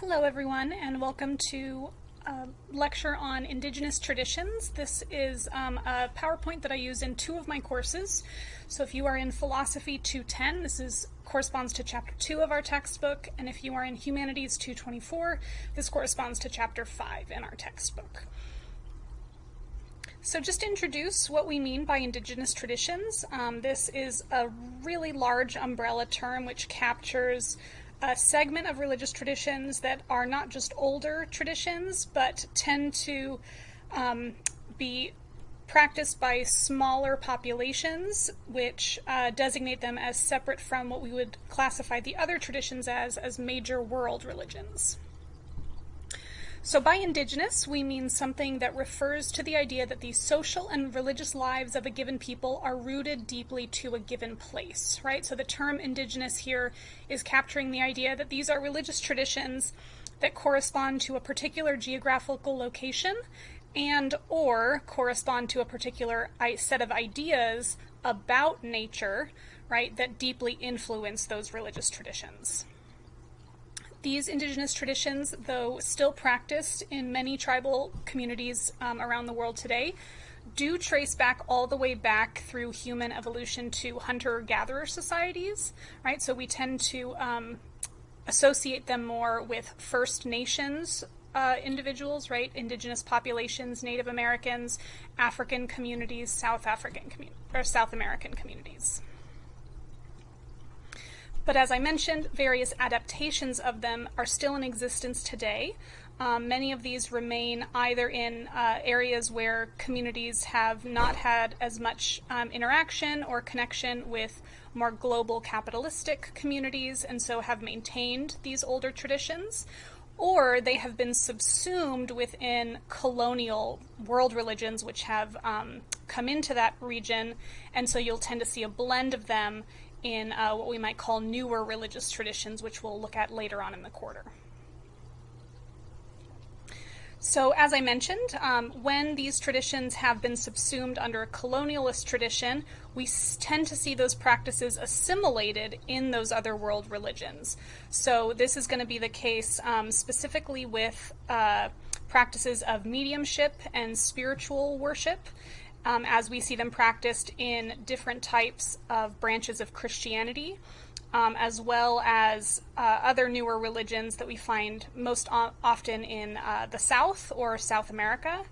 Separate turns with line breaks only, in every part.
Hello everyone and welcome to a lecture on Indigenous traditions. This is um, a PowerPoint that I use in two of my courses. So if you are in Philosophy 210, this is corresponds to chapter 2 of our textbook, and if you are in Humanities 224, this corresponds to chapter 5 in our textbook. So just introduce what we mean by Indigenous traditions, um, this is a really large umbrella term which captures a segment of religious traditions that are not just older traditions, but tend to um, be practiced by smaller populations, which uh, designate them as separate from what we would classify the other traditions as, as major world religions. So, by indigenous, we mean something that refers to the idea that the social and religious lives of a given people are rooted deeply to a given place, right? So, the term indigenous here is capturing the idea that these are religious traditions that correspond to a particular geographical location and or correspond to a particular set of ideas about nature, right, that deeply influence those religious traditions. These indigenous traditions, though still practiced in many tribal communities um, around the world today, do trace back all the way back through human evolution to hunter-gatherer societies, right? So we tend to um, associate them more with First Nations uh, individuals, right? Indigenous populations, Native Americans, African communities, South African or South American communities. But as I mentioned, various adaptations of them are still in existence today. Um, many of these remain either in uh, areas where communities have not had as much um, interaction or connection with more global capitalistic communities and so have maintained these older traditions, or they have been subsumed within colonial world religions which have um, come into that region, and so you'll tend to see a blend of them in uh, what we might call newer religious traditions, which we'll look at later on in the quarter. So, as I mentioned, um, when these traditions have been subsumed under a colonialist tradition, we tend to see those practices assimilated in those other world religions. So, this is going to be the case um, specifically with uh, practices of mediumship and spiritual worship um, as we see them practiced in different types of branches of Christianity, um, as well as uh, other newer religions that we find most o- often in uh, the South or South America.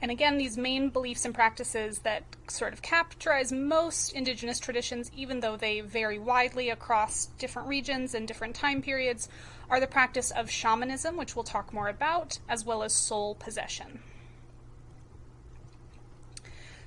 And again, these main beliefs and practices that sort of characterize most indigenous traditions, even though they vary widely across different regions and different time periods, are the practice of shamanism, which we'll talk more about, as well as soul possession.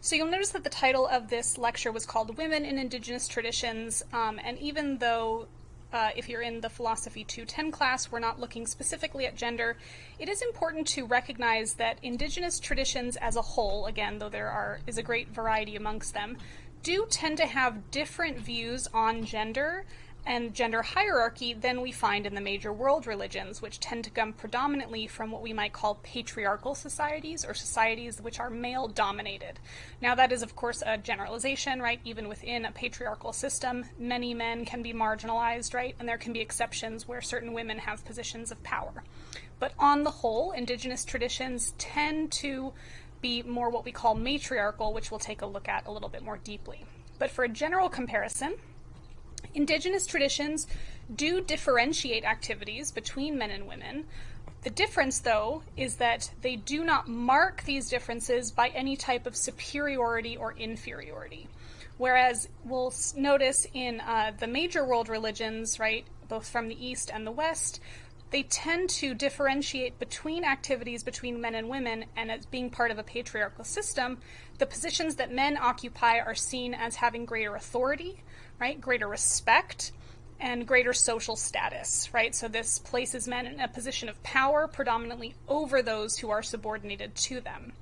So you'll notice that the title of this lecture was called Women in Indigenous Traditions, um, and even though uh, if you're in the Philosophy 210 class, we're not looking specifically at gender, it is important to recognize that Indigenous traditions as a whole, again, though there are is a great variety amongst them, do tend to have different views on gender and gender hierarchy than we find in the major world religions, which tend to come predominantly from what we might call patriarchal societies or societies which are male dominated. Now, that is, of course, a generalization, right? Even within a patriarchal system, many men can be marginalized, right? And there can be exceptions where certain women have positions of power. But on the whole, indigenous traditions tend to be more what we call matriarchal, which we'll take a look at a little bit more deeply. But for a general comparison, Indigenous traditions do differentiate activities between men and women. The difference, though, is that they do not mark these differences by any type of superiority or inferiority. Whereas we'll notice in uh, the major world religions, right, both from the East and the West, they tend to differentiate between activities between men and women, and as being part of a patriarchal system, the positions that men occupy are seen as having greater authority, right? Greater respect and greater social status, right? So this places men in a position of power predominantly over those who are subordinated to them.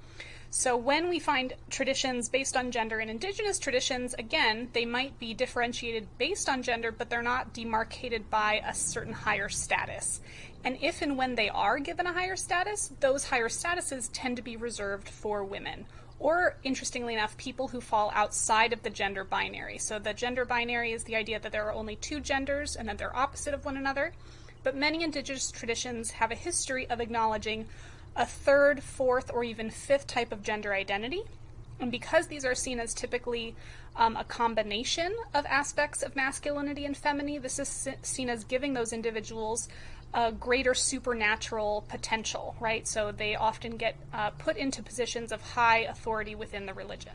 So when we find traditions based on gender and indigenous traditions, again, they might be differentiated based on gender, but they're not demarcated by a certain higher status. And if and when they are given a higher status, those higher statuses tend to be reserved for women or interestingly enough, people who fall outside of the gender binary. So the gender binary is the idea that there are only two genders and that they're opposite of one another. But many indigenous traditions have a history of acknowledging a third, fourth, or even fifth type of gender identity. And because these are seen as typically um, a combination of aspects of masculinity and femininity, this is seen as giving those individuals a greater supernatural potential, right? So they often get uh, put into positions of high authority within the religion.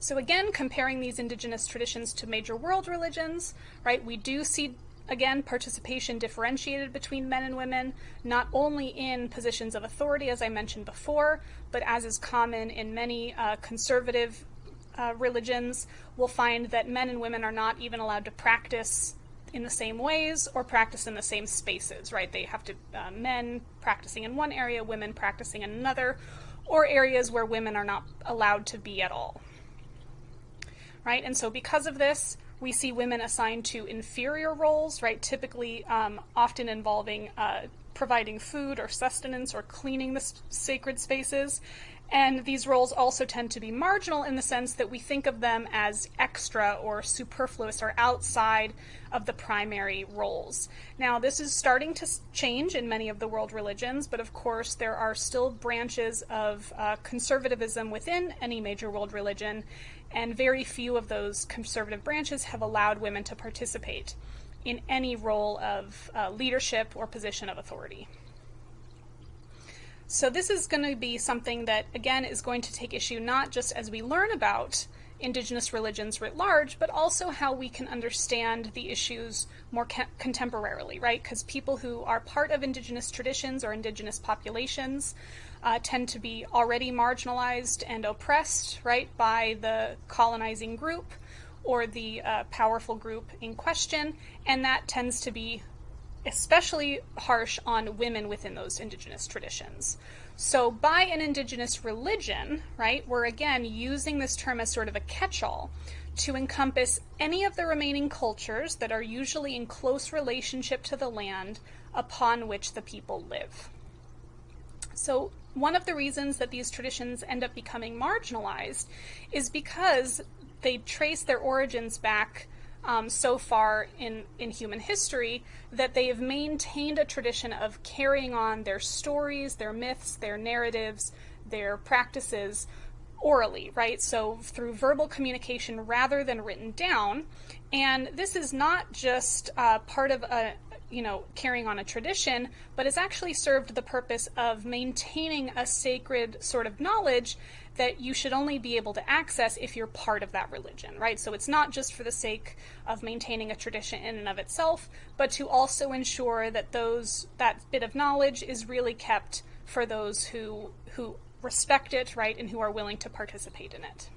So again, comparing these indigenous traditions to major world religions, right, we do see again participation differentiated between men and women, not only in positions of authority, as I mentioned before, but as is common in many uh, conservative uh, religions, we'll find that men and women are not even allowed to practice in the same ways or practice in the same spaces, right? They have to, uh, men practicing in one area, women practicing in another, or areas where women are not allowed to be at all, right? And so because of this, we see women assigned to inferior roles, right? Typically, um, often involving uh, providing food or sustenance or cleaning the sacred spaces. And these roles also tend to be marginal in the sense that we think of them as extra or superfluous or outside of the primary roles. Now, this is starting to change in many of the world religions, but of course, there are still branches of uh, conservatism within any major world religion, and very few of those conservative branches have allowed women to participate in any role of uh, leadership or position of authority. So this is going to be something that, again, is going to take issue not just as we learn about indigenous religions writ large, but also how we can understand the issues more contemporarily, right? Because people who are part of indigenous traditions or indigenous populations uh, tend to be already marginalized and oppressed, right, by the colonizing group or the uh, powerful group in question, and that tends to be especially harsh on women within those indigenous traditions. So, by an indigenous religion, right, we're again using this term as sort of a catch all to encompass any of the remaining cultures that are usually in close relationship to the land upon which the people live. So, one of the reasons that these traditions end up becoming marginalized is because they trace their origins back um, so far in, in human history that they have maintained a tradition of carrying on their stories, their myths, their narratives, their practices orally, right? So through verbal communication rather than written down. And this is not just uh, part of a, you know, carrying on a tradition, but has actually served the purpose of maintaining a sacred sort of knowledge that you should only be able to access if you're part of that religion, right? So it's not just for the sake of maintaining a tradition in and of itself, but to also ensure that those that bit of knowledge is really kept for those who who respect it, right, and who are willing to participate in it.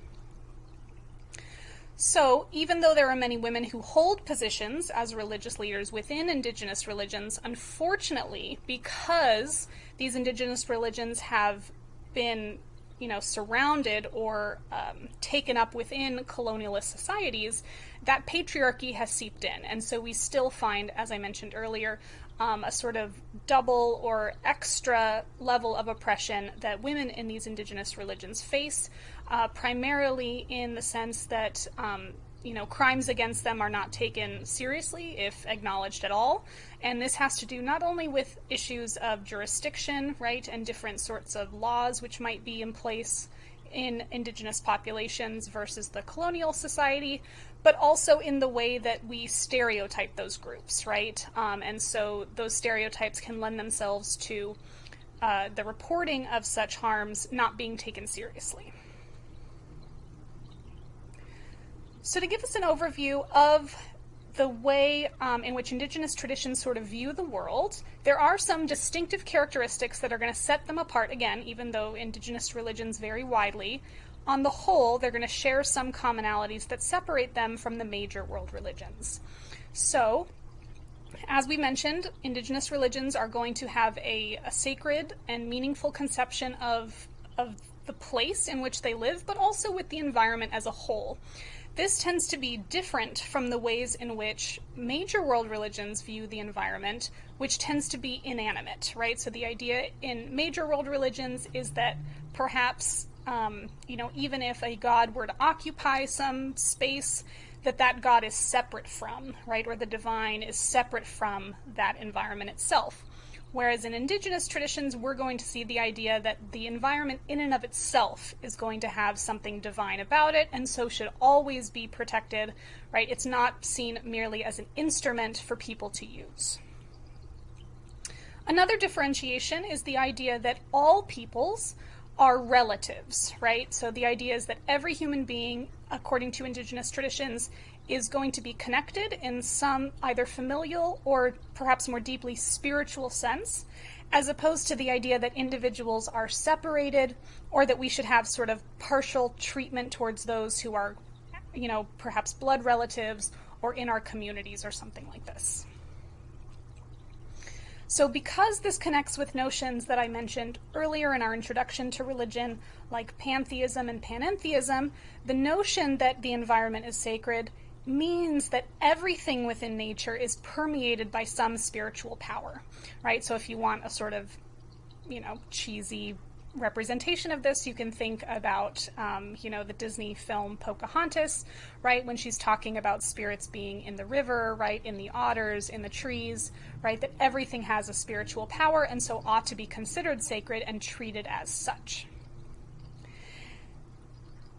So, even though there are many women who hold positions as religious leaders within indigenous religions, unfortunately, because these indigenous religions have been you know, surrounded or um, taken up within colonialist societies, that patriarchy has seeped in. And so we still find, as I mentioned earlier, um, a sort of double or extra level of oppression that women in these indigenous religions face, uh, primarily in the sense that um, you know, crimes against them are not taken seriously, if acknowledged at all. And this has to do not only with issues of jurisdiction, right, and different sorts of laws which might be in place in indigenous populations versus the colonial society, but also in the way that we stereotype those groups, right? Um, and so those stereotypes can lend themselves to uh, the reporting of such harms not being taken seriously. So, to give us an overview of the way um, in which Indigenous traditions sort of view the world, there are some distinctive characteristics that are going to set them apart, again, even though Indigenous religions vary widely. On the whole, they're going to share some commonalities that separate them from the major world religions. So, as we mentioned, Indigenous religions are going to have a, a sacred and meaningful conception of, of the place in which they live, but also with the environment as a whole. This tends to be different from the ways in which major world religions view the environment, which tends to be inanimate, right? So the idea in major world religions is that perhaps um, you know, even if a god were to occupy some space, that that god is separate from, right, or the divine is separate from that environment itself. Whereas in indigenous traditions, we're going to see the idea that the environment in and of itself is going to have something divine about it, and so should always be protected, right? It's not seen merely as an instrument for people to use. Another differentiation is the idea that all peoples are relatives, right? So the idea is that every human being, according to indigenous traditions, is going to be connected in some either familial or perhaps more deeply spiritual sense, as opposed to the idea that individuals are separated or that we should have sort of partial treatment towards those who are, you know, perhaps blood relatives or in our communities or something like this. So, because this connects with notions that I mentioned earlier in our introduction to religion, like pantheism and panentheism, the notion that the environment is sacred means that everything within nature is permeated by some spiritual power, right? So if you want a sort of, you know, cheesy representation of this, you can think about, um, you know, the Disney film Pocahontas, right? When she's talking about spirits being in the river, right? In the otters, in the trees, right? That everything has a spiritual power and so ought to be considered sacred and treated as such.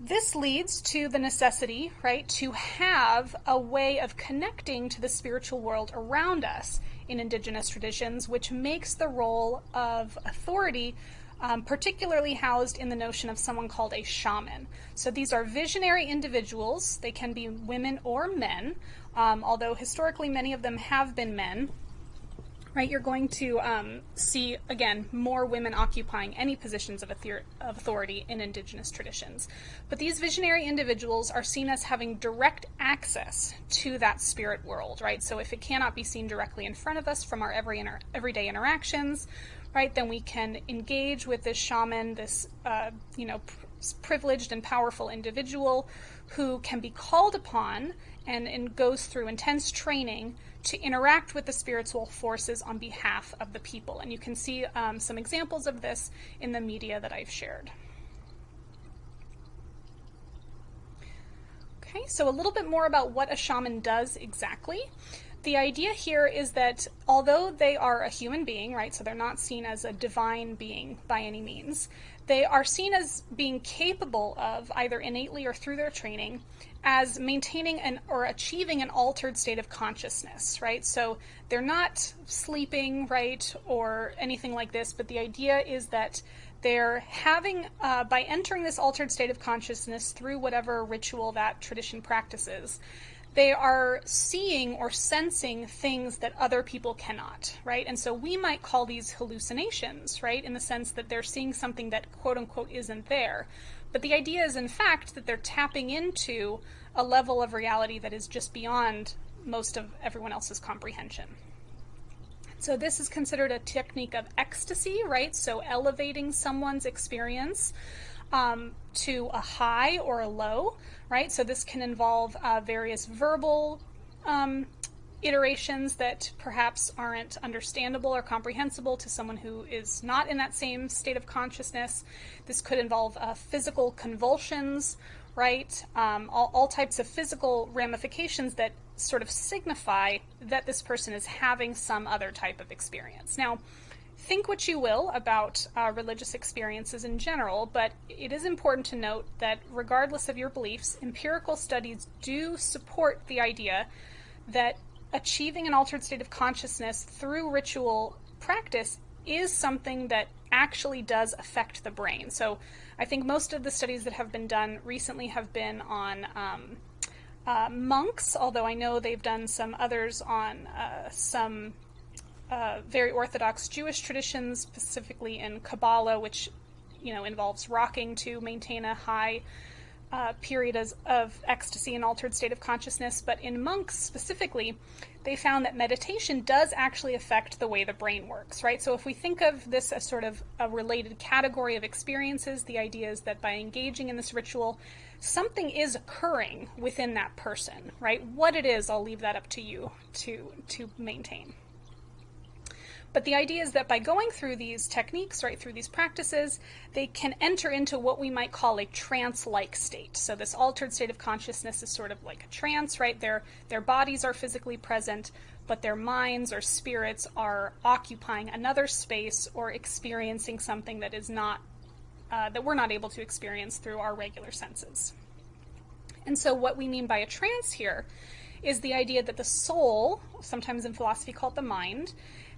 This leads to the necessity, right, to have a way of connecting to the spiritual world around us in indigenous traditions, which makes the role of authority um, particularly housed in the notion of someone called a shaman. So these are visionary individuals. They can be women or men, um, although historically many of them have been men right? You're going to um, see, again, more women occupying any positions of, authority in indigenous traditions. But these visionary individuals are seen as having direct access to that spirit world, right? So if it cannot be seen directly in front of us from our every inter- everyday interactions, right, then we can engage with this shaman, this, uh, you know, pr- privileged and powerful individual who can be called upon and, and goes through intense training to interact with the spiritual forces on behalf of the people. And you can see um, some examples of this in the media that I've shared. Okay, so a little bit more about what a shaman does exactly. The idea here is that although they are a human being, right, so they're not seen as a divine being by any means, they are seen as being capable of, either innately or through their training, as maintaining an or achieving an altered state of consciousness, right? So they're not sleeping, right, or anything like this, but the idea is that they're having, uh, by entering this altered state of consciousness through whatever ritual that tradition practices, they are seeing or sensing things that other people cannot, right? And so we might call these hallucinations, right, in the sense that they're seeing something that quote unquote isn't there. But the idea is, in fact, that they're tapping into a level of reality that is just beyond most of everyone else's comprehension. So, this is considered a technique of ecstasy, right? So, elevating someone's experience um, to a high or a low, right? So, this can involve uh, various verbal um, iterations that perhaps aren't understandable or comprehensible to someone who is not in that same state of consciousness. This could involve uh, physical convulsions, right? Um, all, all types of physical ramifications that sort of signify that this person is having some other type of experience. Now, think what you will about uh, religious experiences in general, but it is important to note that regardless of your beliefs, empirical studies do support the idea that achieving an altered state of consciousness through ritual practice is something that actually does affect the brain. So I think most of the studies that have been done recently have been on um, uh, monks, although I know they've done some others on uh, some uh, very orthodox Jewish traditions, specifically in Kabbalah, which you know involves rocking to maintain a high uh, period as, of ecstasy and altered state of consciousness, but in monks specifically, they found that meditation does actually affect the way the brain works, right? So if we think of this as sort of a related category of experiences, the idea is that by engaging in this ritual, something is occurring within that person, right? What it is, I'll leave that up to you to to maintain. But the idea is that by going through these techniques, right, through these practices, they can enter into what we might call a trance-like state. So this altered state of consciousness is sort of like a trance, right? Their their bodies are physically present, but their minds or spirits are occupying another space or experiencing something that is not uh, that we're not able to experience through our regular senses. And so, what we mean by a trance here is the idea that the soul, sometimes in philosophy called the mind,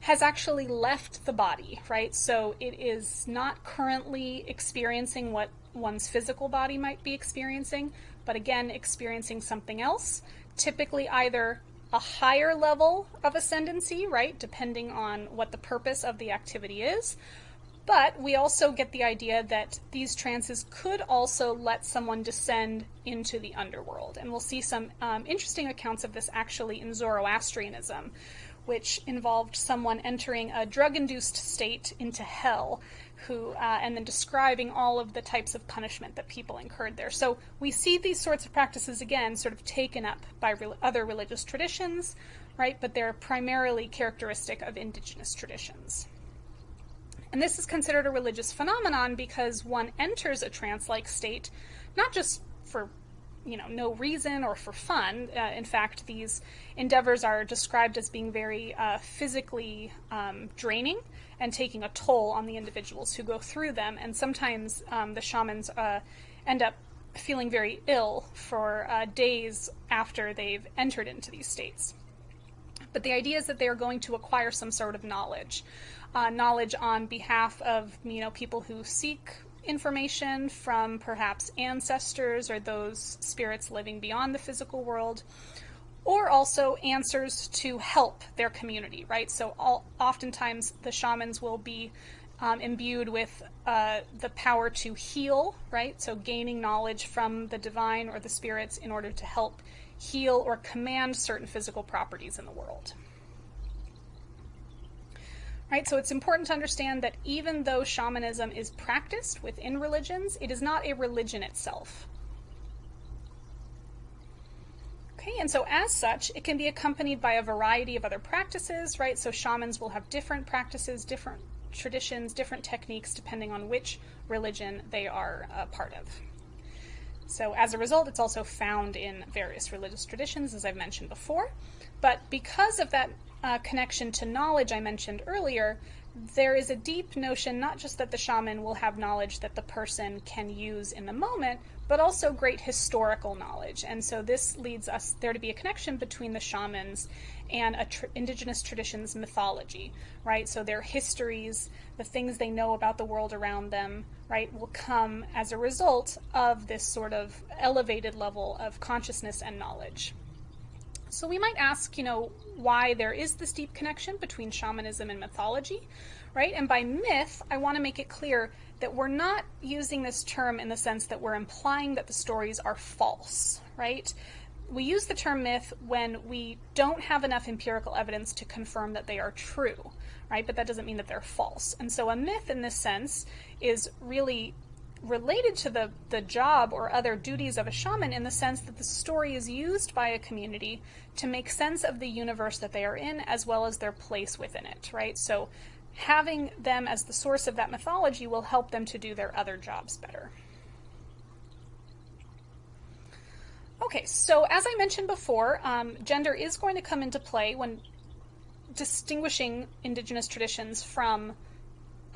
has actually left the body, right? So it is not currently experiencing what one's physical body might be experiencing, but again, experiencing something else, typically either a higher level of ascendancy, right, depending on what the purpose of the activity is, but we also get the idea that these trances could also let someone descend into the underworld. And we'll see some um, interesting accounts of this actually in Zoroastrianism, which involved someone entering a drug induced state into hell. Who, uh, and then describing all of the types of punishment that people incurred there. So we see these sorts of practices again sort of taken up by re- other religious traditions, right? But they're primarily characteristic of indigenous traditions. And this is considered a religious phenomenon because one enters a trance like state not just for you know no reason or for fun. Uh, in fact, these endeavors are described as being very uh, physically um, draining and taking a toll on the individuals who go through them. And sometimes um, the shamans uh, end up feeling very ill for uh, days after they've entered into these states. But the idea is that they are going to acquire some sort of knowledge uh, knowledge on behalf of you know people who seek information from perhaps ancestors or those spirits living beyond the physical world or also answers to help their community right? So all, oftentimes the shamans will be um, imbued with uh, the power to heal right? So gaining knowledge from the divine or the spirits in order to help heal or command certain physical properties in the world Right, so it's important to understand that even though shamanism is practiced within religions, it is not a religion itself. Okay, and so as such, it can be accompanied by a variety of other practices, right? So shamans will have different practices, different traditions, different techniques, depending on which religion they are a part of. So as a result, it's also found in various religious traditions, as I've mentioned before. But because of that uh, connection to knowledge I mentioned earlier, there is a deep notion not just that the shaman will have knowledge that the person can use in the moment, but also great historical knowledge. And so this leads us there to be a connection between the shamans and tr- indigenous traditions mythology, right? So their histories, the things they know about the world around them, right, will come as a result of this sort of elevated level of consciousness and knowledge. So we might ask, you know, why there is this deep connection between shamanism and mythology, right? And by myth, I want to make it clear that we're not using this term in the sense that we're implying that the stories are false, right? We use the term myth when we don't have enough empirical evidence to confirm that they are true, right? But that doesn't mean that they're false. And so a myth in this sense is really related to the, the job or other duties of a shaman in the sense that the story is used by a community to make sense of the universe that they are in as well as their place within it, right? So having them as the source of that mythology will help them to do their other jobs better. Okay, so as I mentioned before, um, gender is going to come into play when distinguishing indigenous traditions from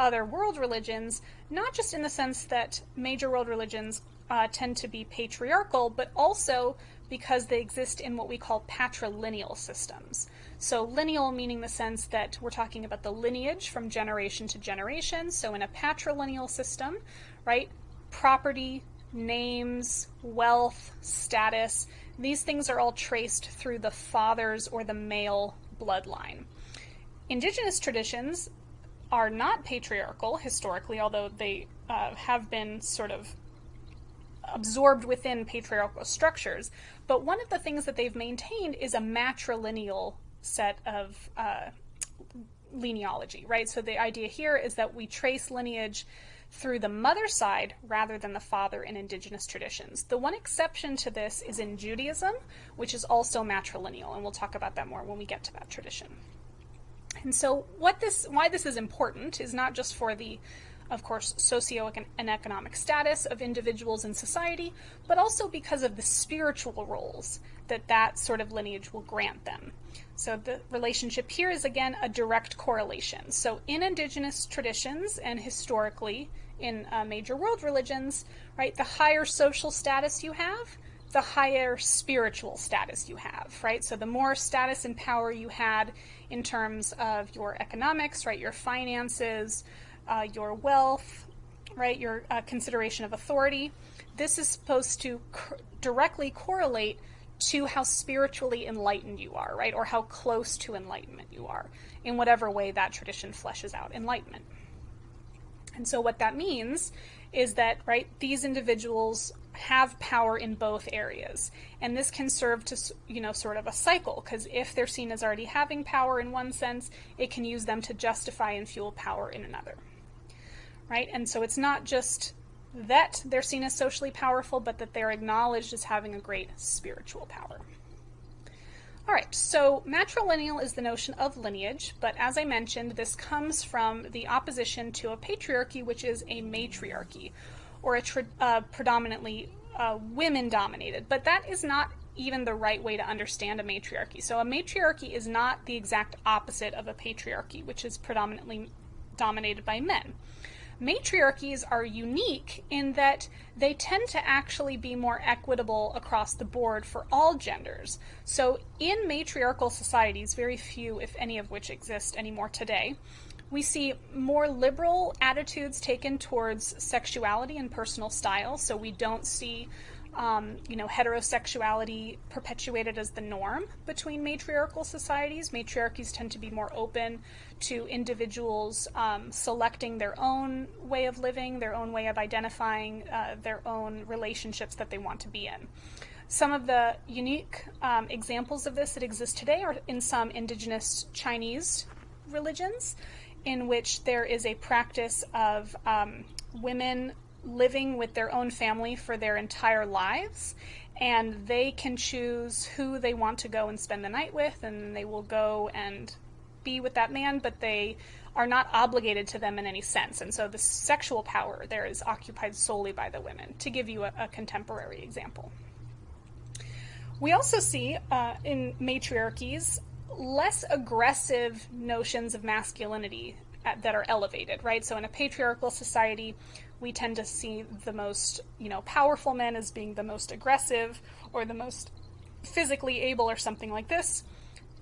other world religions, not just in the sense that major world religions uh, tend to be patriarchal, but also because they exist in what we call patrilineal systems. So, lineal meaning the sense that we're talking about the lineage from generation to generation. So, in a patrilineal system, right, property, names, wealth, status, these things are all traced through the father's or the male bloodline. Indigenous traditions are not patriarchal historically, although they uh, have been sort of absorbed within patriarchal structures. But one of the things that they've maintained is a matrilineal set of uh, genealogy, right? So the idea here is that we trace lineage through the mother side rather than the father in indigenous traditions. The one exception to this is in Judaism, which is also matrilineal, and we'll talk about that more when we get to that tradition. And so what this why this is important is not just for the of course socio and economic status of individuals in society, but also because of the spiritual roles that that sort of lineage will grant them. So the relationship here is again a direct correlation. So in indigenous traditions and historically in uh, major world religions, right, the higher social status you have, the higher spiritual status you have, right? So the more status and power you had in terms of your economics, right, your finances, uh, your wealth, right, your uh, consideration of authority, this is supposed to directly correlate to how spiritually enlightened you are, right, or how close to enlightenment you are, in whatever way that tradition fleshes out enlightenment. And so what that means is that, right, these individuals have power in both areas. And this can serve to, you know, sort of a cycle, because if they're seen as already having power in one sense, it can use them to justify and fuel power in another. Right? And so it's not just that they're seen as socially powerful, but that they're acknowledged as having a great spiritual power. All right, so matrilineal is the notion of lineage, but as I mentioned, this comes from the opposition to a patriarchy, which is a matriarchy, or a uh, predominantly uh, women dominated. But that is not even the right way to understand a matriarchy. So a matriarchy is not the exact opposite of a patriarchy, which is predominantly dominated by men. Matriarchies are unique in that they tend to actually be more equitable across the board for all genders. So, in matriarchal societies, very few, if any of which exist anymore today, we see more liberal attitudes taken towards sexuality and personal style. So, we don't see um, you know, heterosexuality perpetuated as the norm between matriarchal societies. Matriarchies tend to be more open to individuals um, selecting their own way of living, their own way of identifying, uh, their own relationships that they want to be in. Some of the unique um, examples of this that exist today are in some indigenous Chinese religions, in which there is a practice of um, women living with their own family for their entire lives and they can choose who they want to go and spend the night with and they will go and be with that man but they are not obligated to them in any sense. And so the sexual power there is occupied solely by the women to give you a, a contemporary example. We also see uh, in matriarchies less aggressive notions of masculinity that are elevated right so in a patriarchal society we tend to see the most, you know, powerful men as being the most aggressive or the most physically able or something like this.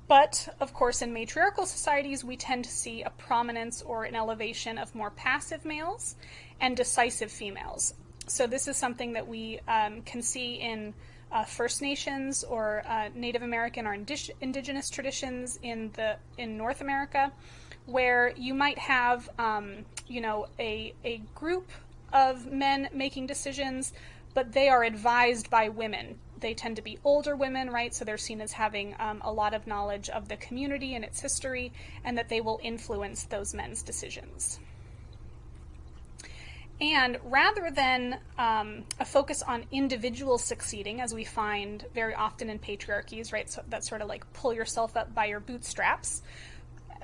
But of course, in matriarchal societies, we tend to see a prominence or an elevation of more passive males and decisive females. So this is something that we um, can see in uh, First Nations or uh, Native American or indig- indigenous traditions in the in North America, where you might have um, you know a a group of men making decisions, but they are advised by women. They tend to be older women, right? So they're seen as having um, a lot of knowledge of the community and its history, and that they will influence those men's decisions. And rather than um, a focus on individuals succeeding, as we find very often in patriarchies, right? So that's sort of like pull yourself up by your bootstraps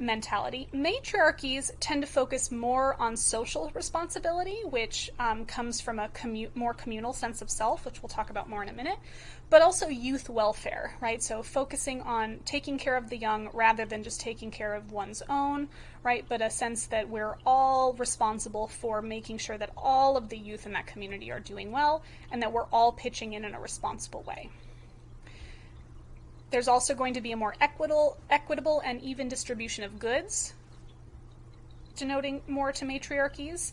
mentality. Matriarchies tend to focus more on social responsibility, which um, comes from a commu- more communal sense of self, which we'll talk about more in a minute, but also youth welfare, right? So focusing on taking care of the young rather than just taking care of one's own, right? But a sense that we're all responsible for making sure that all of the youth in that community are doing well and that we're all pitching in in a responsible way. There's also going to be a more equitable, equitable and even distribution of goods, denoting more to matriarchies,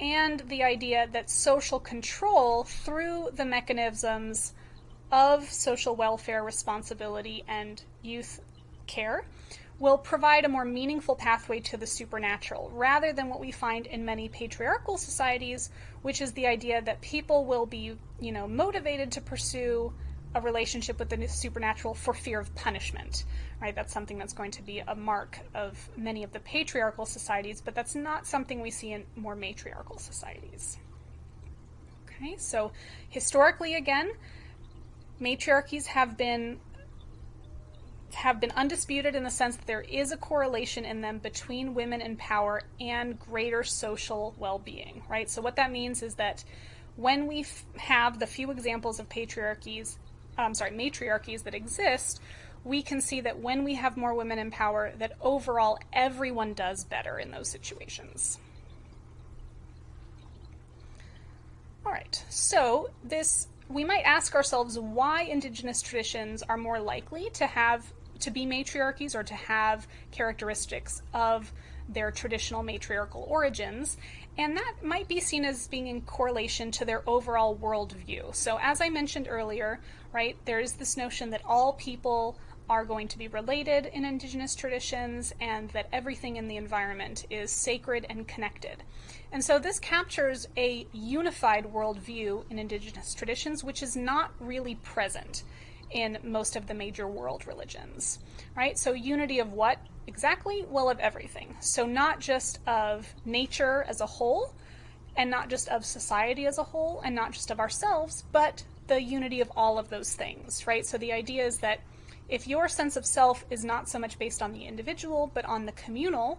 and the idea that social control through the mechanisms of social welfare responsibility and youth care will provide a more meaningful pathway to the supernatural rather than what we find in many patriarchal societies which is the idea that people will be you know motivated to pursue a relationship with the supernatural for fear of punishment, right? That's something that's going to be a mark of many of the patriarchal societies, but that's not something we see in more matriarchal societies. Okay, so historically, again, matriarchies have been have been undisputed in the sense that there is a correlation in them between women in power and greater social well being, right? So, what that means is that when we f- have the few examples of patriarchies, I'm sorry, matriarchies that exist, we can see that when we have more women in power, that overall everyone does better in those situations. All right, so this we might ask ourselves why indigenous traditions are more likely to have to be matriarchies or to have characteristics of their traditional matriarchal origins. And that might be seen as being in correlation to their overall worldview. So, as I mentioned earlier, right, there is this notion that all people are going to be related in indigenous traditions and that everything in the environment is sacred and connected. And so this captures a unified worldview in indigenous traditions, which is not really present in most of the major world religions, right? So, unity of what exactly? Well, of everything. So, not just of nature as a whole, and not just of society as a whole, and not just of ourselves, but the unity of all of those things, right? So, the idea is that if your sense of self is not so much based on the individual, but on the communal,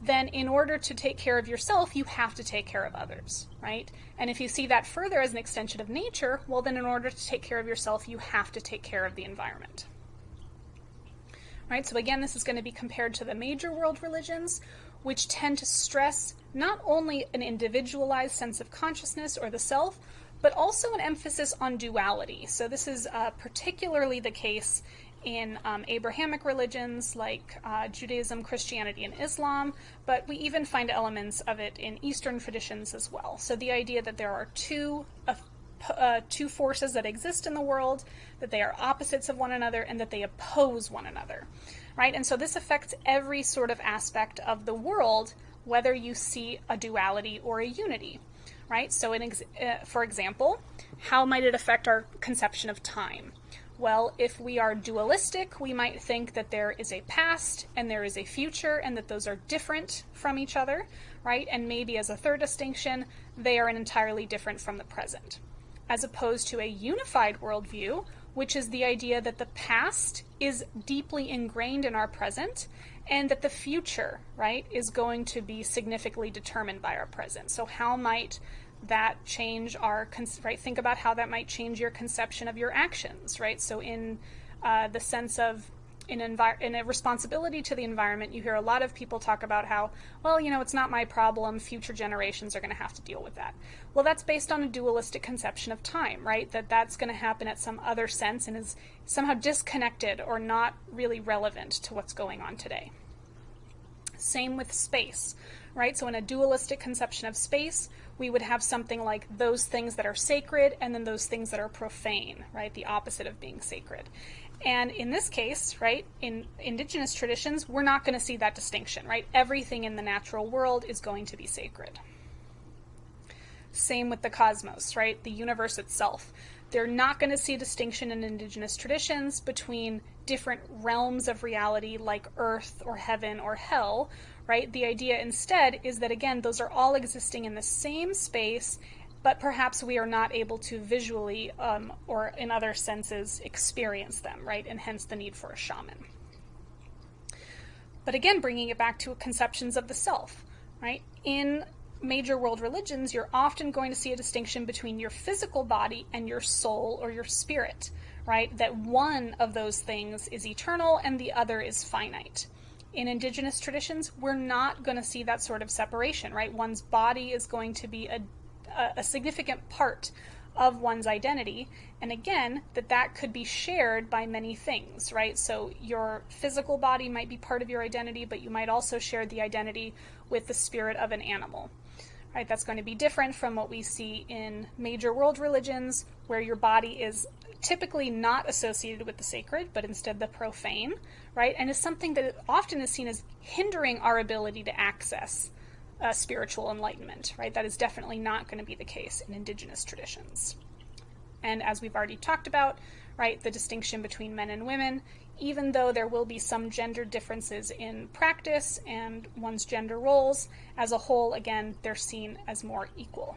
then in order to take care of yourself, you have to take care of others, right? And if you see that further as an extension of nature, well, then in order to take care of yourself, you have to take care of the environment. Right? So again, this is going to be compared to the major world religions, which tend to stress not only an individualized sense of consciousness or the self, but also an emphasis on duality. So this is uh, particularly the case in um, Abrahamic religions like uh, Judaism, Christianity, and Islam, but we even find elements of it in Eastern traditions as well. So the idea that there are two uh, uh, two forces that exist in the world, that they are opposites of one another, and that they oppose one another, right? And so this affects every sort of aspect of the world, whether you see a duality or a unity, right? So, ex- uh, for example, how might it affect our conception of time? Well, if we are dualistic, we might think that there is a past and there is a future and that those are different from each other, right? And maybe as a third distinction, they are entirely different from the present. As opposed to a unified worldview, which is the idea that the past is deeply ingrained in our present and that the future, right, is going to be significantly determined by our present. So, how might that change our right think about how that might change your conception of your actions right? So in uh, the sense of in, envi- in a responsibility to the environment you hear a lot of people talk about how well you know it's not my problem future generations are going to have to deal with that. Well that's based on a dualistic conception of time right? That that's going to happen at some other sense and is somehow disconnected or not really relevant to what's going on today. Same with space right so in a dualistic conception of space we would have something like those things that are sacred and then those things that are profane, right? The opposite of being sacred. And in this case, right, in indigenous traditions, we're not going to see that distinction, right? Everything in the natural world is going to be sacred. Same with the cosmos, right? The universe itself. They're not going to see distinction in indigenous traditions between different realms of reality like earth or heaven or hell, right? The idea instead is that, again, those are all existing in the same space, but perhaps we are not able to visually um, or in other senses experience them, right? And hence the need for a shaman. But again, bringing it back to conceptions of the self, right? In major world religions, you're often going to see a distinction between your physical body and your soul or your spirit, right? That one of those things is eternal and the other is finite in indigenous traditions, we're not going to see that sort of separation, right? One's body is going to be a, a, significant part of one's identity. And again, that that could be shared by many things, right? So your physical body might be part of your identity, but you might also share the identity with the spirit of an animal. Right, that's going to be different from what we see in major world religions, where your body is typically not associated with the sacred, but instead the profane, right? And is something that often is seen as hindering our ability to access uh, spiritual enlightenment, right? That is definitely not going to be the case in indigenous traditions. And as we've already talked about, right, the distinction between men and women, even though there will be some gender differences in practice and one's gender roles, as a whole, again, they're seen as more equal.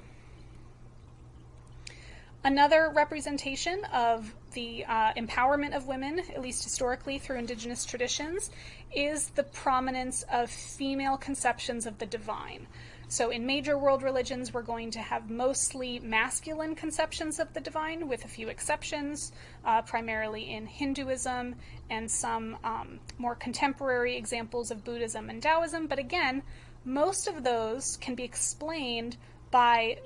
Another representation of the uh, empowerment of women, at least historically through indigenous traditions, is the prominence of female conceptions of the divine. So, in major world religions, we're going to have mostly masculine conceptions of the divine, with a few exceptions, uh, primarily in Hinduism and some um, more contemporary examples of Buddhism and Taoism. But again, most of those can be explained by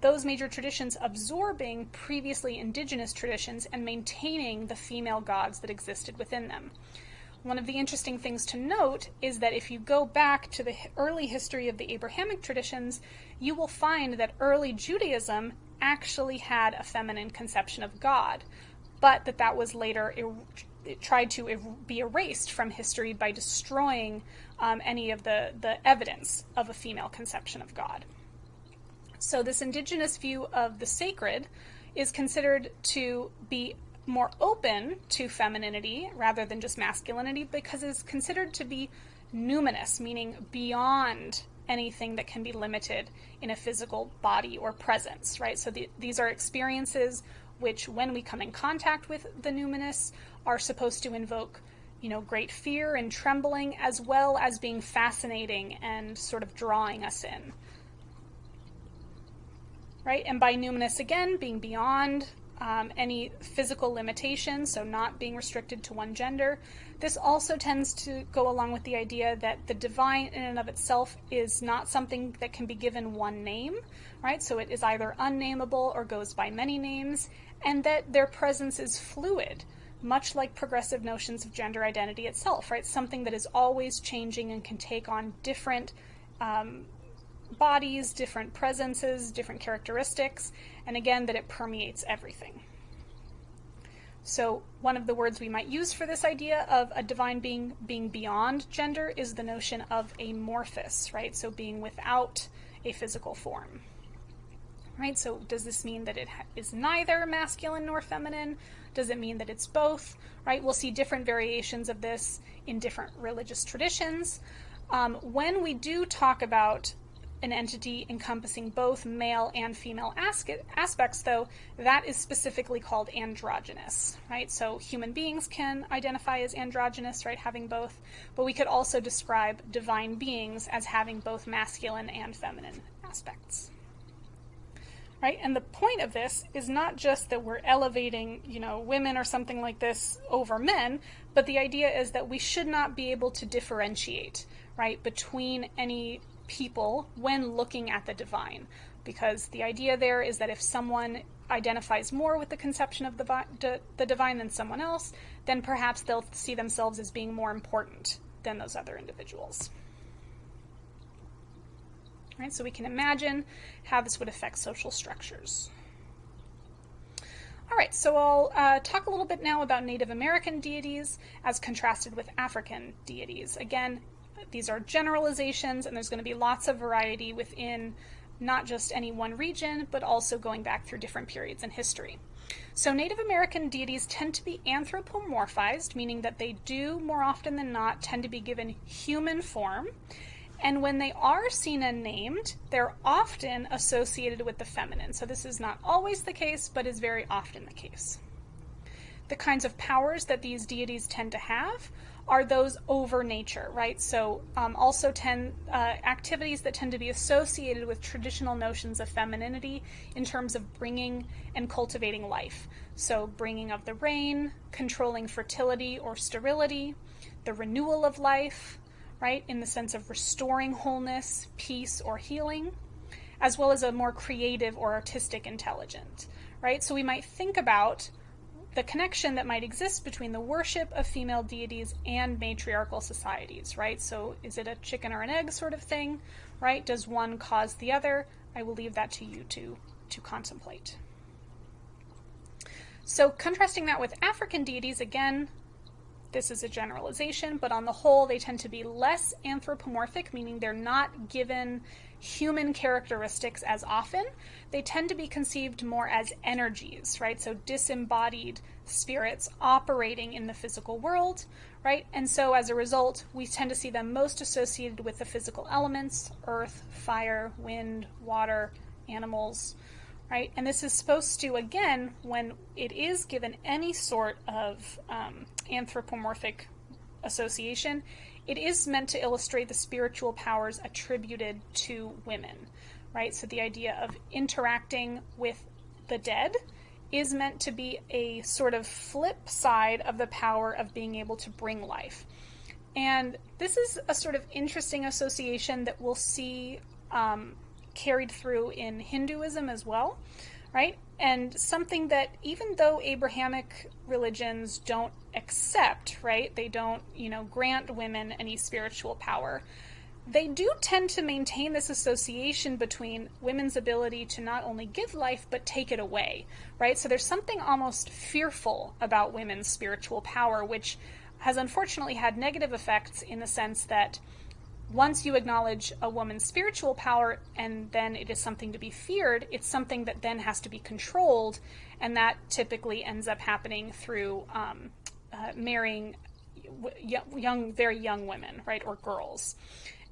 those major traditions absorbing previously indigenous traditions and maintaining the female gods that existed within them. One of the interesting things to note is that if you go back to the early history of the Abrahamic traditions, you will find that early Judaism actually had a feminine conception of God, but that that was later er- tried to er- be erased from history by destroying um, any of the, the evidence of a female conception of God. So, this indigenous view of the sacred is considered to be more open to femininity rather than just masculinity because it's considered to be numinous, meaning beyond anything that can be limited in a physical body or presence, right? So the, these are experiences which, when we come in contact with the numinous, are supposed to invoke, you know, great fear and trembling, as well as being fascinating and sort of drawing us in right? And by numinous, again, being beyond um, any physical limitations, so not being restricted to one gender. This also tends to go along with the idea that the divine in and of itself is not something that can be given one name, right? So it is either unnameable or goes by many names, and that their presence is fluid, much like progressive notions of gender identity itself, right? Something that is always changing and can take on different um, bodies, different presences, different characteristics, and again, that it permeates everything. So, one of the words we might use for this idea of a divine being being beyond gender is the notion of amorphous, right? So, being without a physical form. Right? So, does this mean that it is neither masculine nor feminine? Does it mean that it's both? Right? We'll see different variations of this in different religious traditions. Um, when we do talk about an entity encompassing both male and female aspects, though, that is specifically called androgynous, right? So human beings can identify as androgynous, right, having both, but we could also describe divine beings as having both masculine and feminine aspects. Right? And the point of this is not just that we're elevating, you know, women or something like this over men, but the idea is that we should not be able to differentiate, right, between any people when looking at the divine. Because the idea there is that if someone identifies more with the conception of the, the divine than someone else, then perhaps they'll see themselves as being more important than those other individuals. Right, so we can imagine how this would affect social structures. All right, so I'll uh, talk a little bit now about Native American deities as contrasted with African deities. Again, these are generalizations, and there's going to be lots of variety within not just any one region, but also going back through different periods in history. So, Native American deities tend to be anthropomorphized, meaning that they do, more often than not, tend to be given human form. And when they are seen and named, they're often associated with the feminine. So, this is not always the case, but is very often the case. The kinds of powers that these deities tend to have are those over nature, right? So um, also tend uh, activities that tend to be associated with traditional notions of femininity in terms of bringing and cultivating life. So bringing of the rain, controlling fertility or sterility, the renewal of life, right, in the sense of restoring wholeness, peace, or healing, as well as a more creative or artistic intelligence, right? So we might think about the connection that might exist between the worship of female deities and matriarchal societies, right? So is it a chicken or an egg sort of thing, right? Does one cause the other? I will leave that to you to, to contemplate. So contrasting that with African deities, again, this is a generalization, but on the whole, they tend to be less anthropomorphic, meaning they're not given human characteristics as often. They tend to be conceived more as energies, right? So disembodied spirits operating in the physical world, right? And so as a result, we tend to see them most associated with the physical elements earth, fire, wind, water, animals, right? And this is supposed to, again, when it is given any sort of um, anthropomorphic association, it is meant to illustrate the spiritual powers attributed to women, right? So the idea of interacting with the dead is meant to be a sort of flip side of the power of being able to bring life. And this is a sort of interesting association that we'll see um, carried through in Hinduism as well, right? And something that even though Abrahamic religions don't accept, right, they don't, you know, grant women any spiritual power, they do tend to maintain this association between women's ability to not only give life but take it away, right? So there's something almost fearful about women's spiritual power, which has unfortunately had negative effects in the sense that once you acknowledge a woman's spiritual power and then it is something to be feared, it's something that then has to be controlled, and that typically ends up happening through um, uh, marrying young, very young women, right, or girls.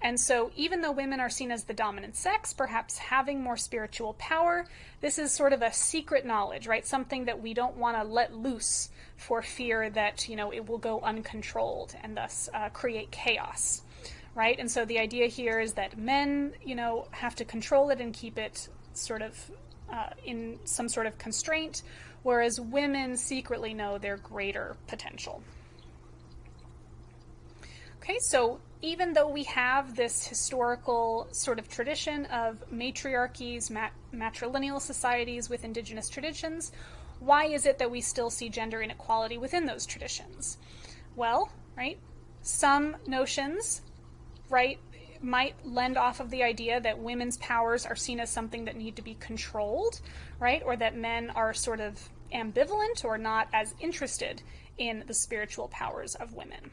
And so, even though women are seen as the dominant sex, perhaps having more spiritual power, this is sort of a secret knowledge, right? Something that we don't want to let loose for fear that, you know, it will go uncontrolled and thus uh, create chaos, right? And so, the idea here is that men, you know, have to control it and keep it sort of uh, in some sort of constraint, whereas women secretly know their greater potential. Okay, so even though we have this historical sort of tradition of matriarchies, mat- matrilineal societies with indigenous traditions, why is it that we still see gender inequality within those traditions? Well, right, some notions, right, might lend off of the idea that women's powers are seen as something that need to be controlled, right, or that men are sort of ambivalent or not as interested in the spiritual powers of women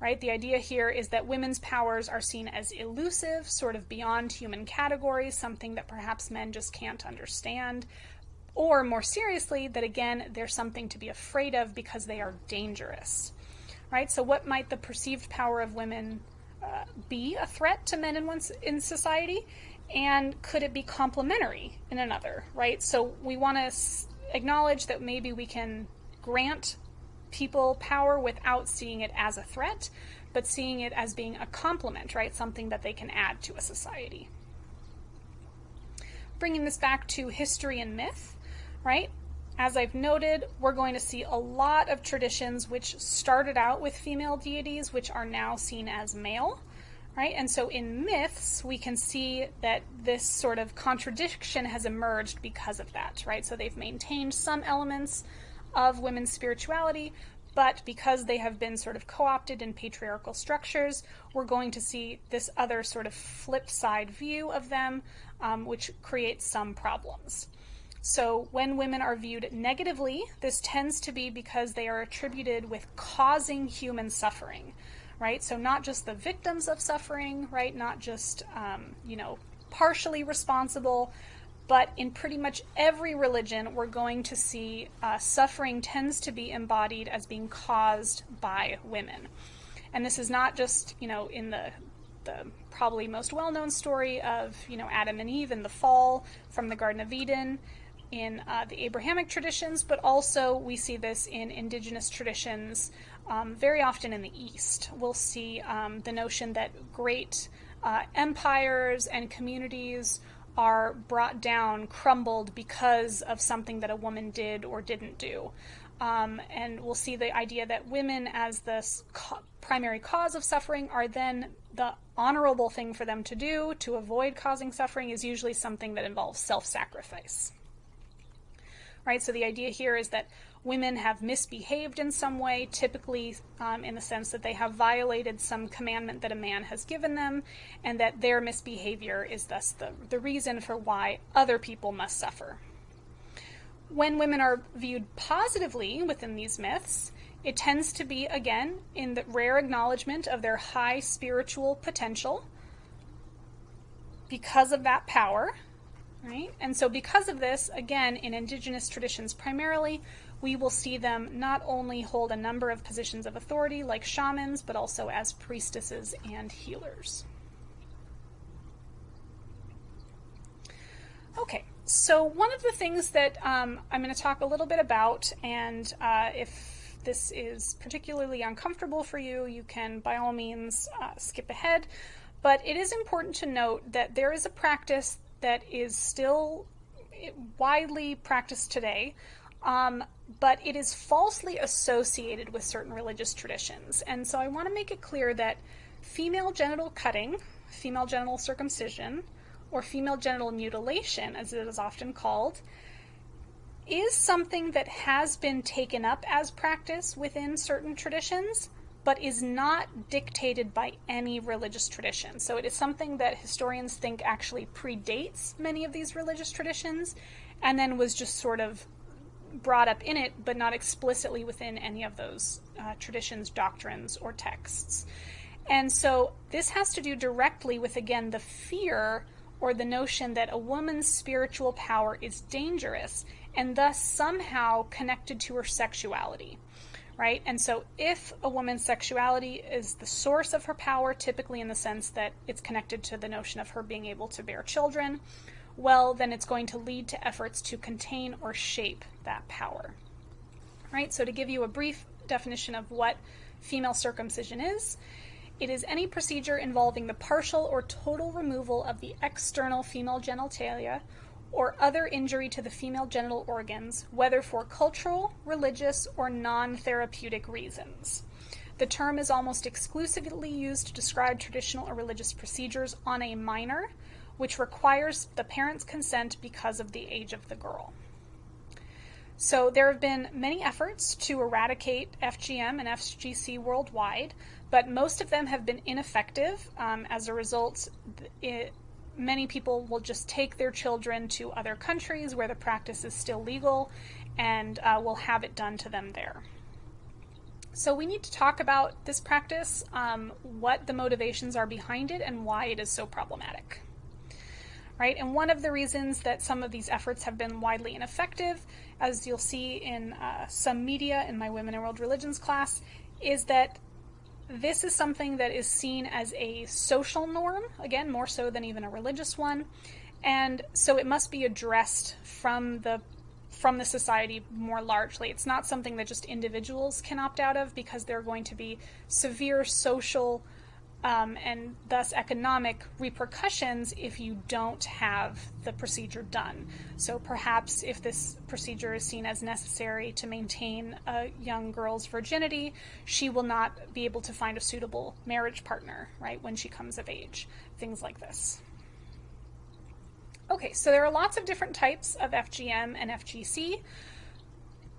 right? The idea here is that women's powers are seen as elusive, sort of beyond human categories, something that perhaps men just can't understand. Or more seriously, that again, they're something to be afraid of because they are dangerous, right? So, what might the perceived power of women be a threat to men in, one, in society? And could it be complementary in another, right? So, we want to acknowledge that maybe we can grant people power without seeing it as a threat, but seeing it as being a complement, right? Something that they can add to a society. Bringing this back to history and myth, right? As I've noted, we're going to see a lot of traditions which started out with female deities, which are now seen as male, right? And so in myths, we can see that this sort of contradiction has emerged because of that, right? So they've maintained some elements of women's spirituality, but because they have been sort of co opted in patriarchal structures, we're going to see this other sort of flip side view of them, um, which creates some problems. So, when women are viewed negatively, this tends to be because they are attributed with causing human suffering, right? So, not just the victims of suffering, right? Not just, um, you know, partially responsible, but in pretty much every religion, we're going to see uh, suffering tends to be embodied as being caused by women. And this is not just, you know, in the, the probably most well known story of, you know, Adam and Eve and the fall from the Garden of Eden in uh, the Abrahamic traditions, but also we see this in indigenous traditions um, very often in the East. We'll see um, the notion that great uh, empires and communities are brought down, crumbled because of something that a woman did or didn't do. Um, and we'll see the idea that women, as the primary cause of suffering, are then the honorable thing for them to do to avoid causing suffering is usually something that involves self sacrifice. Right? So the idea here is that women have misbehaved in some way, typically um, in the sense that they have violated some commandment that a man has given them, and that their misbehavior is thus the, the reason for why other people must suffer. When women are viewed positively within these myths, it tends to be, again, in the rare acknowledgement of their high spiritual potential because of that power. Right? And so, because of this, again, in indigenous traditions primarily, we will see them not only hold a number of positions of authority like shamans, but also as priestesses and healers. Okay, so, one of the things that um, I'm going to talk a little bit about, and uh, if this is particularly uncomfortable for you, you can by all means uh, skip ahead. But it is important to note that there is a practice that is still widely practiced today, um, but it is falsely associated with certain religious traditions. And so I want to make it clear that female genital cutting, female genital circumcision, or female genital mutilation, as it is often called, is something that has been taken up as practice within certain traditions, but is not dictated by any religious tradition. So it is something that historians think actually predates many of these religious traditions and then was just sort of brought up in it, but not explicitly within any of those uh, traditions, doctrines, or texts. And so this has to do directly with, again, the fear or the notion that a woman's spiritual power is dangerous and thus somehow connected to her sexuality. Right? And so, if a woman's sexuality is the source of her power, typically in the sense that it's connected to the notion of her being able to bear children, well, then it's going to lead to efforts to contain or shape that power. Right? So, to give you a brief definition of what female circumcision is, it is any procedure involving the partial or total removal of the external female genitalia or other injury to the female genital organs, whether for cultural, religious, or non therapeutic reasons. The term is almost exclusively used to describe traditional or religious procedures on a minor, which requires the parent's consent because of the age of the girl. So, there have been many efforts to eradicate FGM and FGC worldwide, but most of them have been ineffective. Um, as a result, it, many people will just take their children to other countries where the practice is still legal and uh, will have it done to them there. So, we need to talk about this practice, um, what the motivations are behind it, and why it is so problematic. Right? And one of the reasons that some of these efforts have been widely ineffective, as you'll see in uh, some media in my Women in World Religions class, is that this is something that is seen as a social norm, again, more so than even a religious one. And so it must be addressed from the from the society more largely. It's not something that just individuals can opt out of because there are going to be severe social um, and thus economic repercussions if you don't have the procedure done. So perhaps if this procedure is seen as necessary to maintain a young girl's virginity, she will not be able to find a suitable marriage partner, right, when she comes of age. Things like this. Okay, so there are lots of different types of FGM and FGC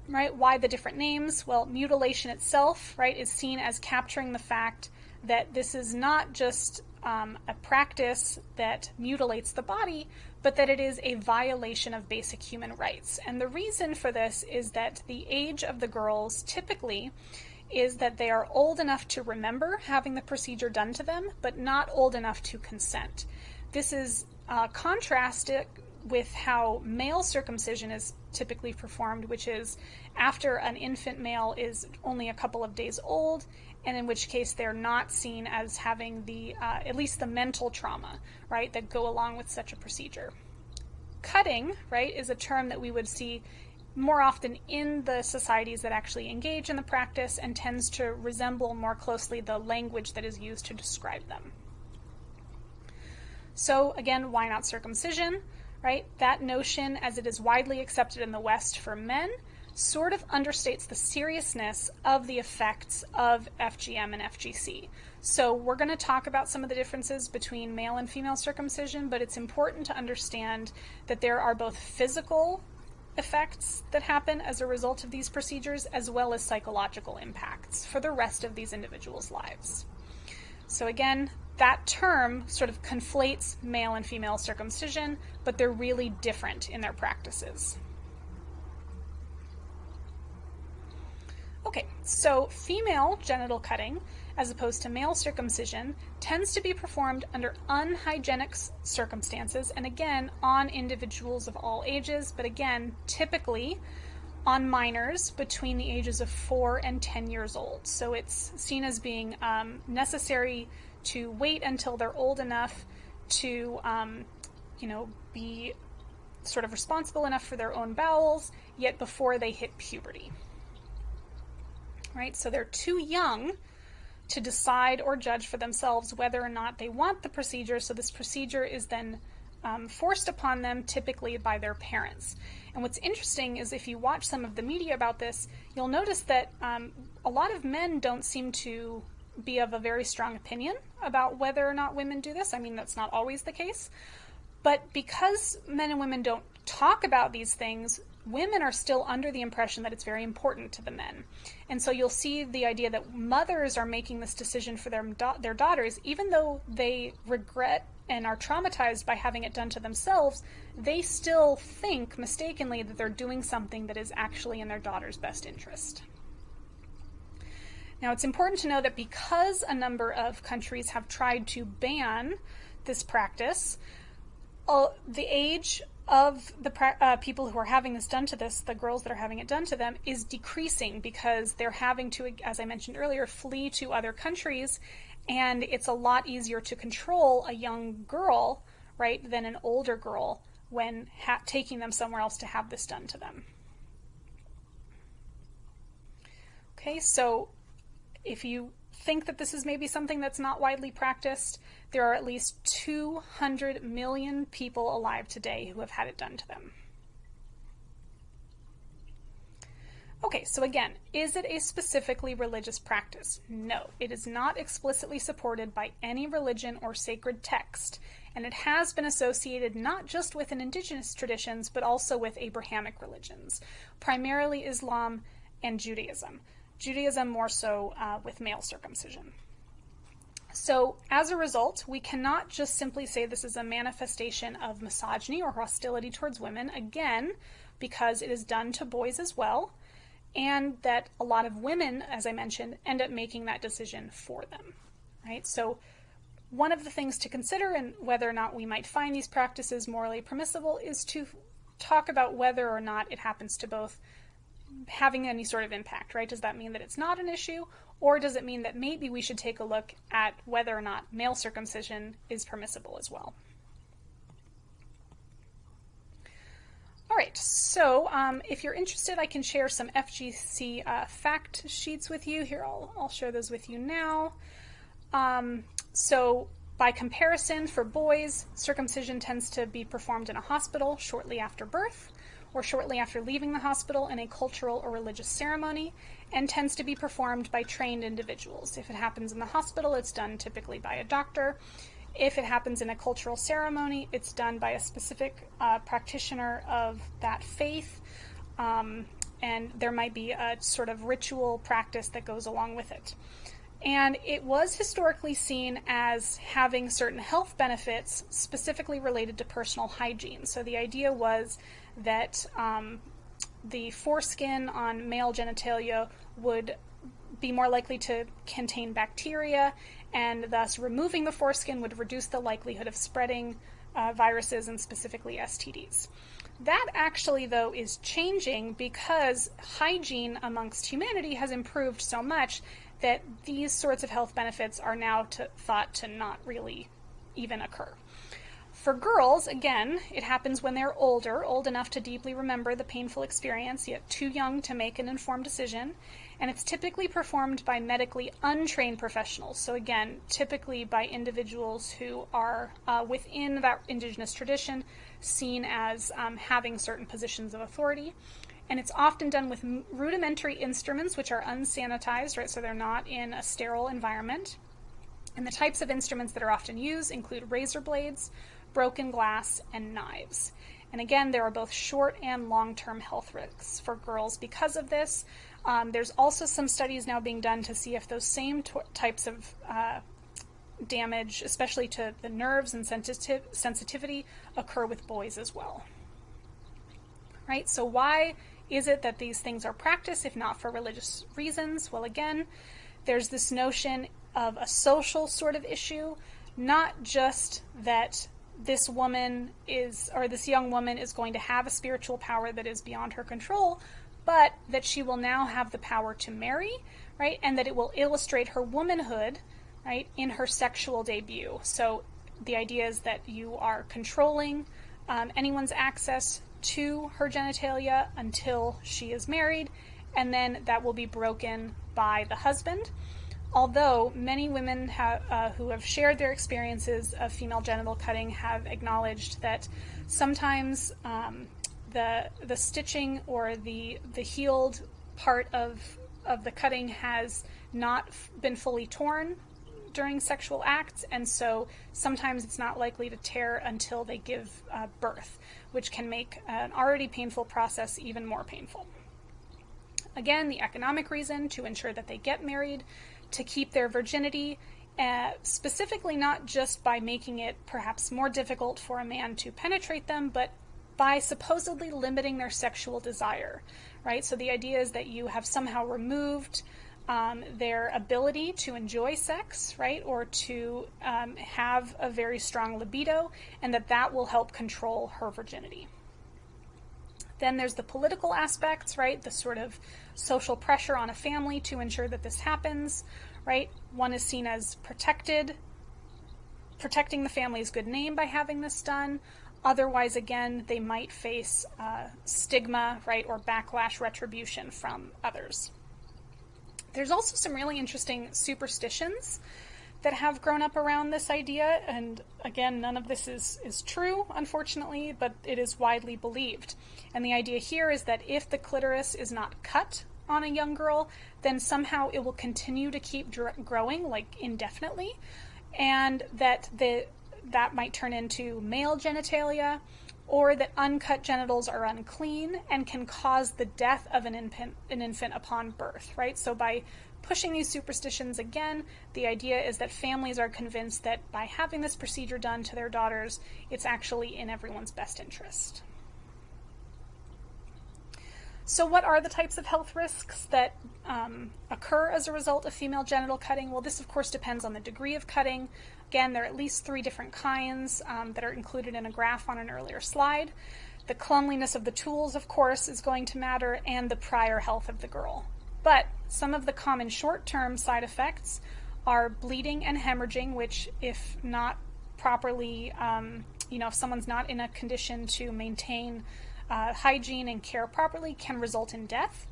right? Why the different names? Well, mutilation itself, right, is seen as capturing the fact that this is not just um, a practice that mutilates the body, but that it is a violation of basic human rights. And the reason for this is that the age of the girls typically is that they are old enough to remember having the procedure done to them, but not old enough to consent. This is uh, contrasted with how male circumcision is typically performed, which is after an infant male is only a couple of days old and in which case they're not seen as having the uh, at least the mental trauma right that go along with such a procedure. Cutting right is a term that we would see more often in the societies that actually engage in the practice and tends to resemble more closely the language that is used to describe them. So again why not circumcision right? That notion as it is widely accepted in the west for men sort of understates the seriousness of the effects of FGM and FGC. So, we're going to talk about some of the differences between male and female circumcision, but it's important to understand that there are both physical effects that happen as a result of these procedures, as well as psychological impacts for the rest of these individuals' lives. So, again, that term sort of conflates male and female circumcision, but they're really different in their practices. Okay, so female genital cutting, as opposed to male circumcision, tends to be performed under unhygienic circumstances and again on individuals of all ages, but again, typically on minors between the ages of 4 and 10 years old. So it's seen as being um, necessary to wait until they're old enough to, um, you know, be sort of responsible enough for their own bowels, yet before they hit puberty. Right? So they're too young to decide or judge for themselves whether or not they want the procedure. So this procedure is then um, forced upon them, typically by their parents. And what's interesting is if you watch some of the media about this, you'll notice that um, a lot of men don't seem to be of a very strong opinion about whether or not women do this. I mean, that's not always the case. But because men and women don't talk about these things, women are still under the impression that it's very important to the men. And so you'll see the idea that mothers are making this decision for their, their daughters, even though they regret and are traumatized by having it done to themselves, they still think mistakenly that they're doing something that is actually in their daughter's best interest. Now, it's important to know that because a number of countries have tried to ban this practice, uh, the age of the uh, people who are having this done to this, the girls that are having it done to them, is decreasing because they're having to, as I mentioned earlier, flee to other countries, and it's a lot easier to control a young girl, right, than an older girl when taking them somewhere else to have this done to them. Okay, so if you think that this is maybe something that's not widely practiced, there are at least 200 million people alive today who have had it done to them. Okay, so again, is it a specifically religious practice? No, it is not explicitly supported by any religion or sacred text, and it has been associated not just with an indigenous traditions, but also with Abrahamic religions, primarily Islam and Judaism. Judaism more so uh, with male circumcision. So, as a result, we cannot just simply say this is a manifestation of misogyny or hostility towards women, again, because it is done to boys as well, and that a lot of women, as I mentioned, end up making that decision for them. Right? So, one of the things to consider and whether or not we might find these practices morally permissible is to talk about whether or not it happens to both having any sort of impact, right? Does that mean that it's not an issue? Or does it mean that maybe we should take a look at whether or not male circumcision is permissible as well? All right, so um, if you're interested, I can share some FGC uh, fact sheets with you. Here, I'll, I'll share those with you now. Um, so by comparison, for boys, circumcision tends to be performed in a hospital shortly after birth or shortly after leaving the hospital in a cultural or religious ceremony, and tends to be performed by trained individuals. If it happens in the hospital, it's done typically by a doctor. If it happens in a cultural ceremony, it's done by a specific uh, practitioner of that faith, um, and there might be a sort of ritual practice that goes along with it. And it was historically seen as having certain health benefits specifically related to personal hygiene. So the idea was that um, the foreskin on male genitalia would be more likely to contain bacteria, and thus removing the foreskin would reduce the likelihood of spreading uh, viruses and specifically STDs. That actually, though, is changing because hygiene amongst humanity has improved so much that these sorts of health benefits are now to, thought to not really even occur. For girls, again, it happens when they're older, old enough to deeply remember the painful experience, yet too young to make an informed decision. And it's typically performed by medically untrained professionals. So, again, typically by individuals who are uh, within that indigenous tradition seen as um, having certain positions of authority. And it's often done with rudimentary instruments, which are unsanitized, right? So they're not in a sterile environment. And the types of instruments that are often used include razor blades, broken glass, and knives. And again, there are both short and long term health risks for girls because of this. Um, there's also some studies now being done to see if those same types of uh, damage, especially to the nerves and sensitiv- sensitivity, occur with boys as well. Right? So, why is it that these things are practiced if not for religious reasons? Well, again, there's this notion of a social sort of issue, not just that this woman is, or this young woman is going to have a spiritual power that is beyond her control, but that she will now have the power to marry, right? And that it will illustrate her womanhood, right, in her sexual debut. So the idea is that you are controlling um, anyone's access to her genitalia until she is married, and then that will be broken by the husband. Although many women have, uh, who have shared their experiences of female genital cutting have acknowledged that sometimes um, the the stitching or the the healed part of of the cutting has not been fully torn during sexual acts, and so sometimes it's not likely to tear until they give uh, birth, which can make an already painful process even more painful. Again, the economic reason to ensure that they get married, to keep their virginity, uh, specifically not just by making it perhaps more difficult for a man to penetrate them, but by supposedly limiting their sexual desire, right? So the idea is that you have somehow removed um, their ability to enjoy sex, right, or to um, have a very strong libido, and that that will help control her virginity. Then there's the political aspects, right, the sort of social pressure on a family to ensure that this happens, right? One is seen as protected, protecting the family's good name by having this done. Otherwise, again, they might face uh, stigma, right, or backlash retribution from others. There's also some really interesting superstitions that have grown up around this idea, and again, none of this is, is true, unfortunately, but it is widely believed. And the idea here is that if the clitoris is not cut on a young girl, then somehow it will continue to keep dr- growing, like indefinitely, and that the that might turn into male genitalia, or that uncut genitals are unclean and can cause the death of an infant, an infant upon birth, right? So by pushing these superstitions again, the idea is that families are convinced that by having this procedure done to their daughters, it's actually in everyone's best interest. So, what are the types of health risks that um, occur as a result of female genital cutting? Well, this, of course, depends on the degree of cutting. Again, there are at least three different kinds um, that are included in a graph on an earlier slide. The cleanliness of the tools, of course, is going to matter, and the prior health of the girl. But some of the common short term side effects are bleeding and hemorrhaging, which, if not properly, um, you know, if someone's not in a condition to maintain uh, hygiene and care properly can result in death.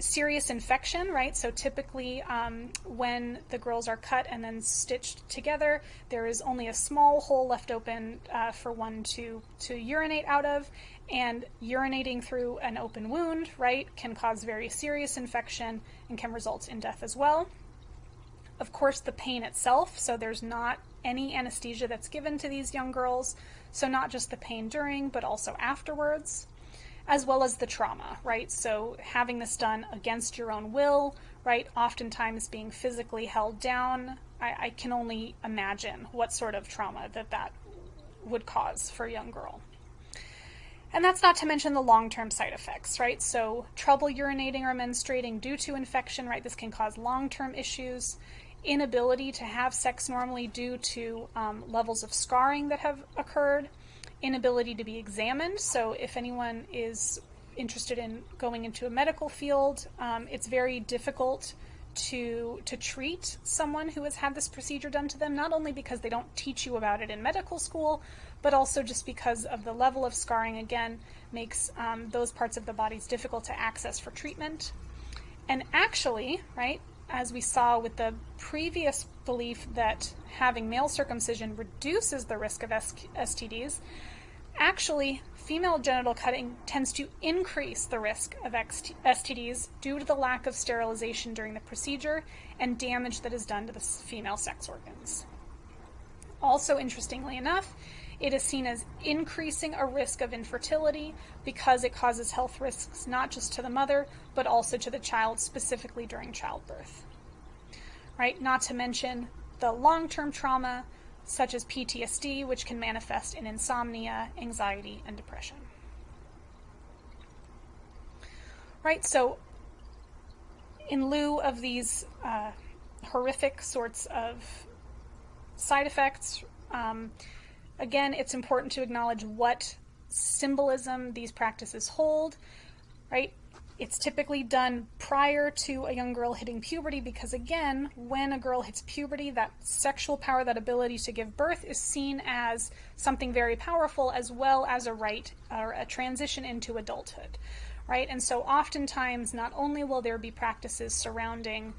Serious infection, right? So typically, um, when the girls are cut and then stitched together, there is only a small hole left open uh, for one to to urinate out of, and urinating through an open wound, right, can cause very serious infection and can result in death as well. Of course, the pain itself, so there's not any anesthesia that's given to these young girls, so, not just the pain during, but also afterwards, as well as the trauma, right? So, having this done against your own will, right? Oftentimes being physically held down. I, I can only imagine what sort of trauma that that would cause for a young girl. And that's not to mention the long term side effects, right? So, trouble urinating or menstruating due to infection, right? This can cause long term issues inability to have sex normally due to um, levels of scarring that have occurred, inability to be examined. So, if anyone is interested in going into a medical field, um, it's very difficult to to treat someone who has had this procedure done to them. Not only because they don't teach you about it in medical school, but also just because of the level of scarring. Again, makes um, those parts of the bodies difficult to access for treatment. And actually, right, as we saw with the previous belief that having male circumcision reduces the risk of STDs, actually, female genital cutting tends to increase the risk of STDs due to the lack of sterilization during the procedure and damage that is done to the female sex organs. Also, interestingly enough, it is seen as increasing a risk of infertility because it causes health risks not just to the mother, but also to the child, specifically during childbirth. Right? Not to mention the long term trauma, such as PTSD, which can manifest in insomnia, anxiety, and depression. Right? So, in lieu of these uh, horrific sorts of side effects, um, Again, it's important to acknowledge what symbolism these practices hold, right? It's typically done prior to a young girl hitting puberty because, again, when a girl hits puberty, that sexual power, that ability to give birth, is seen as something very powerful as well as a rite or a transition into adulthood, right? And so, oftentimes, not only will there be practices surrounding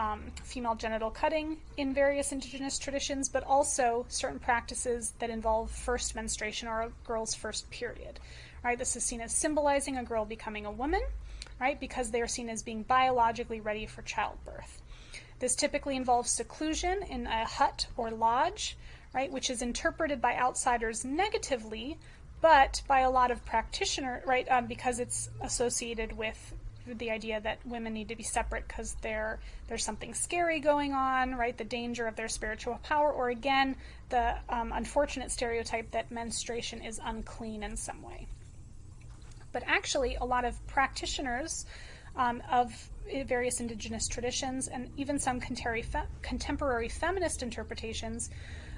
um, female genital cutting in various indigenous traditions, but also certain practices that involve first menstruation or a girl's first period. Right, this is seen as symbolizing a girl becoming a woman, right, because they are seen as being biologically ready for childbirth. This typically involves seclusion in a hut or lodge, right, which is interpreted by outsiders negatively, but by a lot of practitioners, right, um, because it's associated with the idea that women need to be separate because there's something scary going on, right? The danger of their spiritual power, or again, the um, unfortunate stereotype that menstruation is unclean in some way. But actually, a lot of practitioners um, of various indigenous traditions and even some contemporary, contemporary feminist interpretations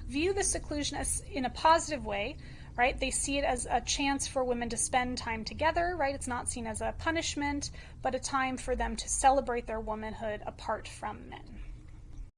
view the seclusion as in a positive way right? They see it as a chance for women to spend time together, right? It's not seen as a punishment, but a time for them to celebrate their womanhood apart from men.